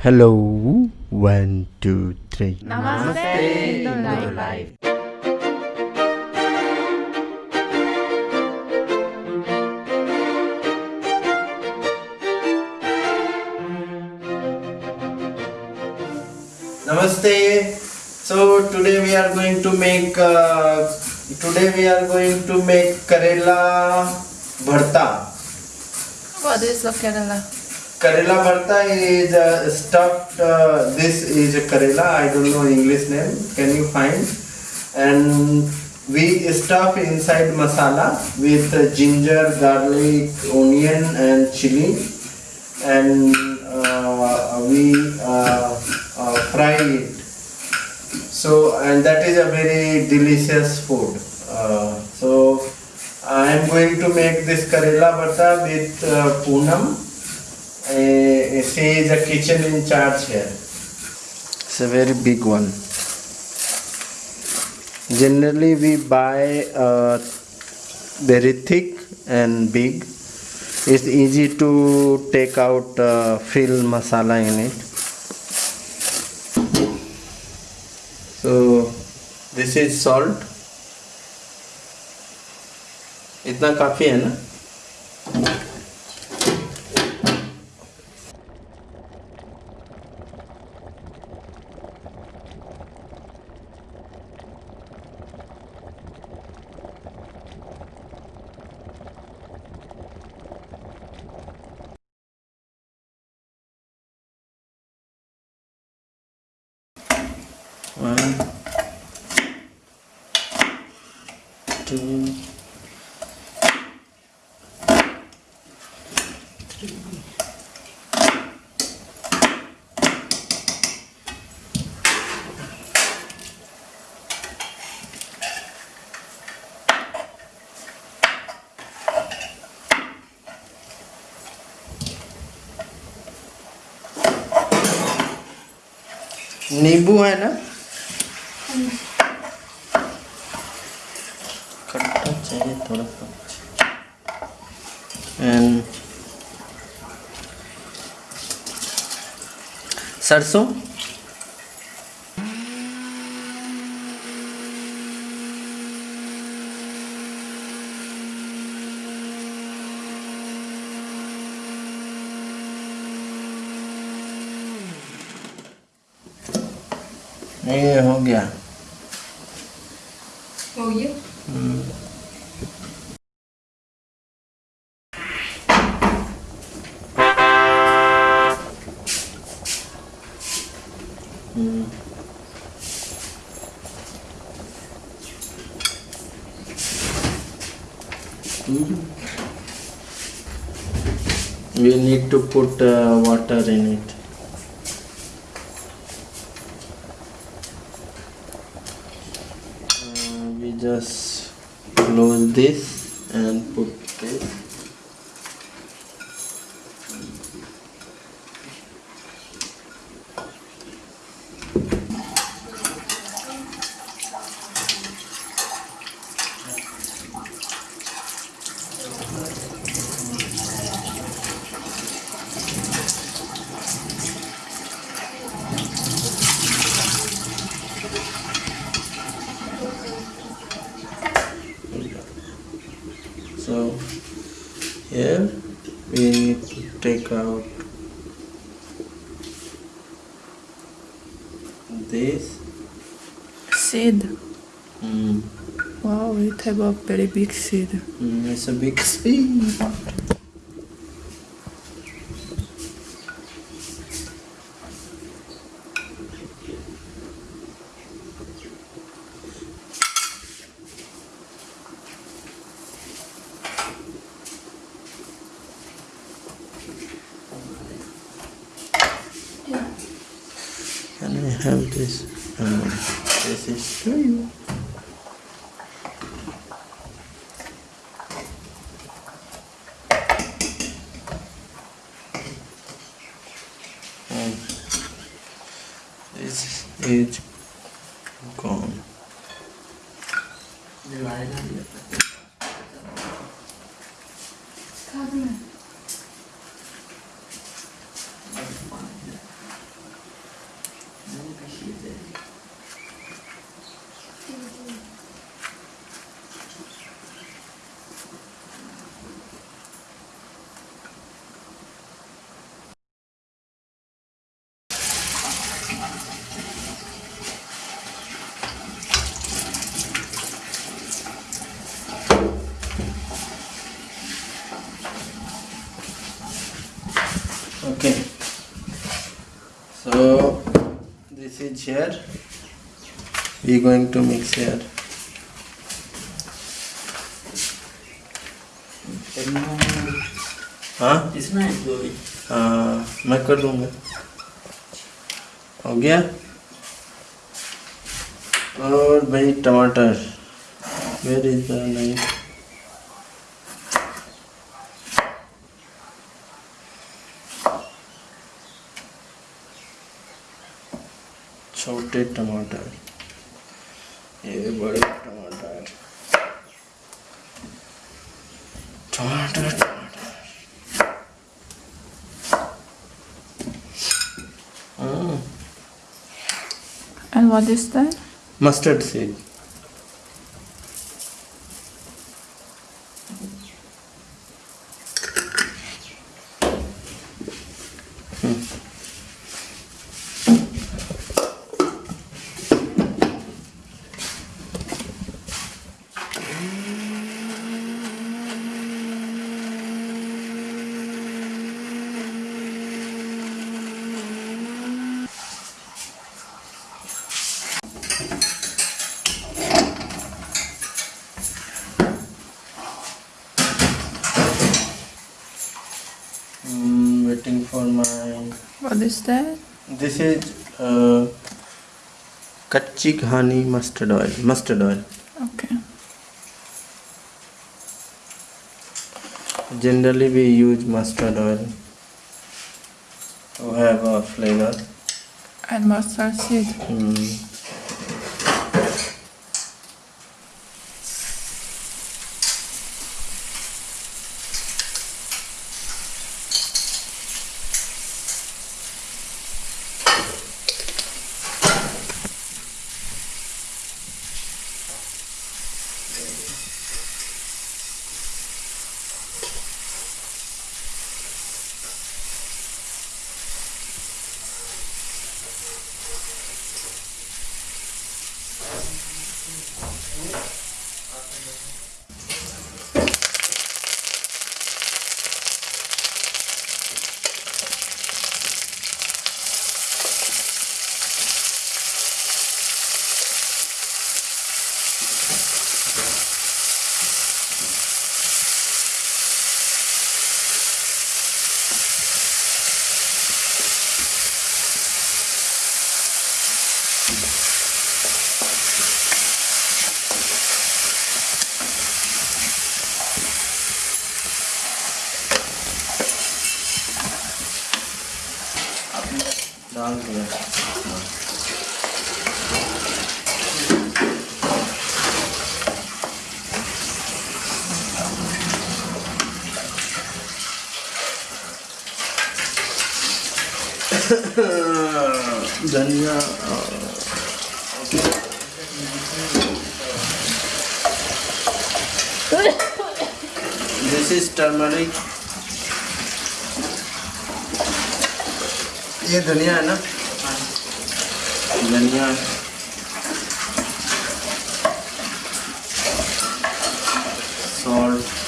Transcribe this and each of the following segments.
Hello, one, two, three. Namaste, Indo Life. Namaste. So today we are going to make. Uh, today we are going to make Karela bharta. What is the Kerala? Karela bharta is uh, stuffed. Uh, this is a Karela. I don't know English name. Can you find? And we stuff inside masala with uh, ginger, garlic, onion, and chili, and uh, we uh, uh, fry it. So and that is a very delicious food. So I am going to make this Karela bharta with uh, Poonam. Uh, she is a kitchen in charge here. It's a very big one. Generally, we buy uh, very thick and big. It's easy to take out uh, fill masala in it. So this is salt. इतना काफ़ी है ना One, two, नींबू है ना? खट्टा चाहिए थोड़ा सा। एंड सरसों। ये हो गया। Oh, yeah. To put uh, water in it. Uh, we just close this and put this so here we need to take out this Seed. mm. Wow, it have a very big seed. Mm, it's a big seed. ser estranho. Hum. Esse, esse. Is here. We going to mix here. हाँ? इसमें है मैं कर दूँगा। हो गया? और भाई टमाटर। वेर इज़ द छोटे टमाटर। ये बड़े टमाटर। टमाटर टमाटर। And what is that mustard seed is that? this is uh, kachi ghani mustard oil mustard oil Okay. generally we use mustard oil to have a flavor And mustard seed. mm. धनिया this is turmeric ये धनिया है ना? धनिया salt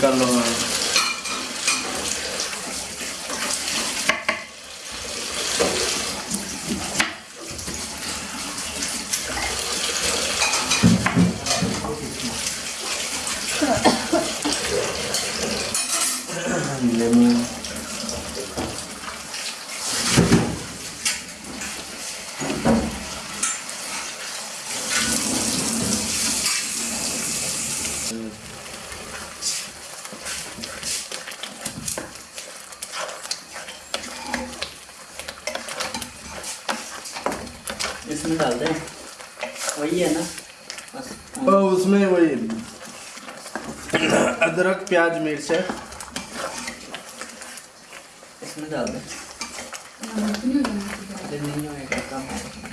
干了。वही है ना? बस और उसमें वही अदरक प्याज मिर्च है। इसमें डाल दे। नहीं होएगा कम है।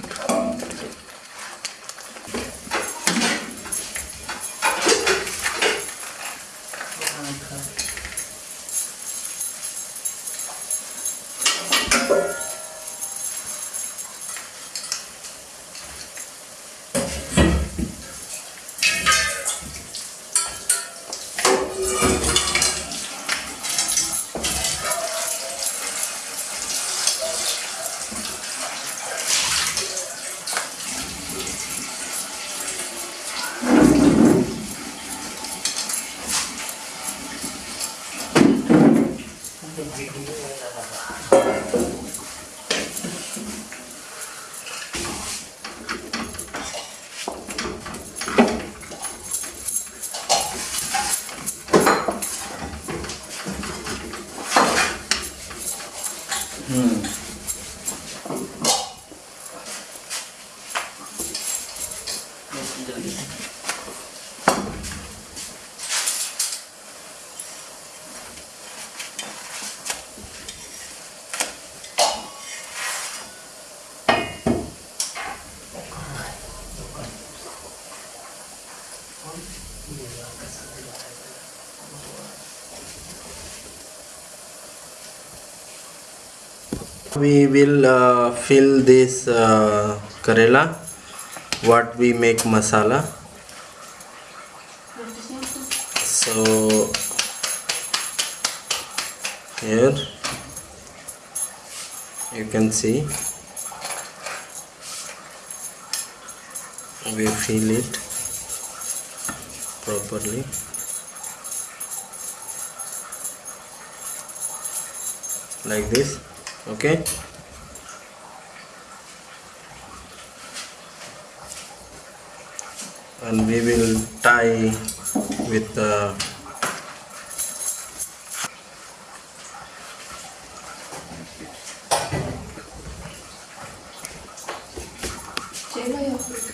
We will uh, fill this uh, karela. What we make masala. So here you can see. We fill it properly. Like this okay? And we will tie with the and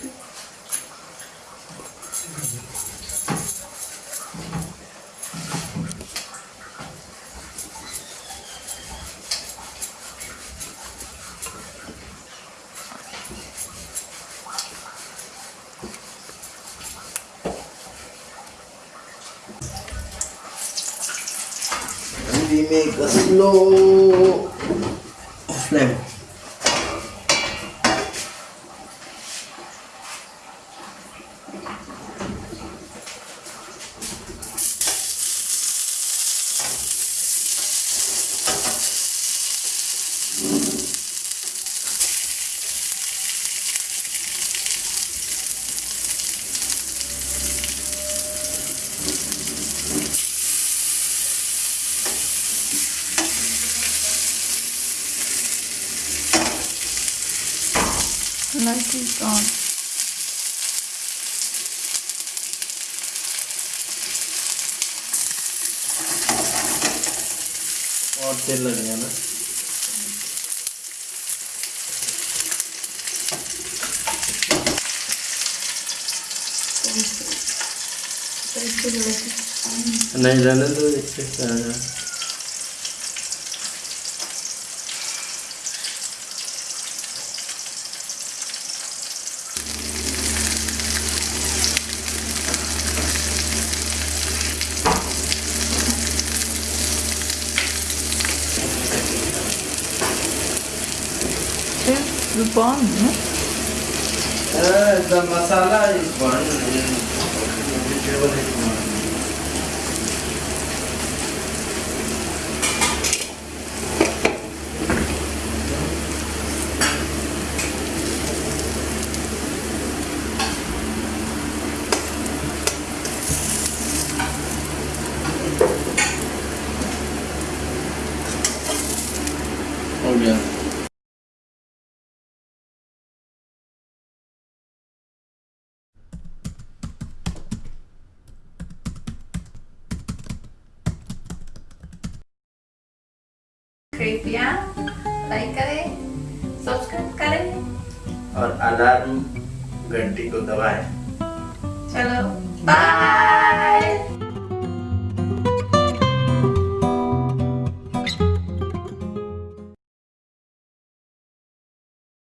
we make a slow. Flame Cüzdan. Ortellerin yanı. Neylerine de öyle çekler ya. है? Bun, no? Uh, the masala is burned and vegetable कृपया like करें subscribe करें। और alarm घंटी को दबाएँ। चलो bye